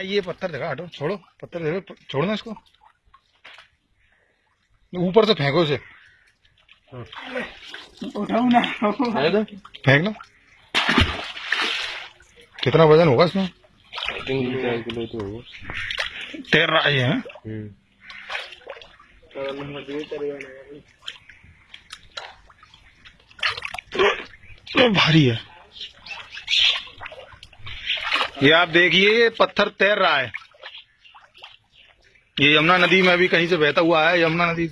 ये पत्थर देखा हटो छोड़ो पत्थर देखो छोड़ना इसको। ऊपर से फेंको इसे। उठाऊ ना। फेंक लो। कितना वज़न होगा इसमें? किलो तो होगा। तैर रहा है हैं? हम्म। तो भारी है। ये आप देखिए, ये पत्थर तैर रहा है। ये यमुना नदी में अभी कहीं से बहता हुआ है, यमुना नदी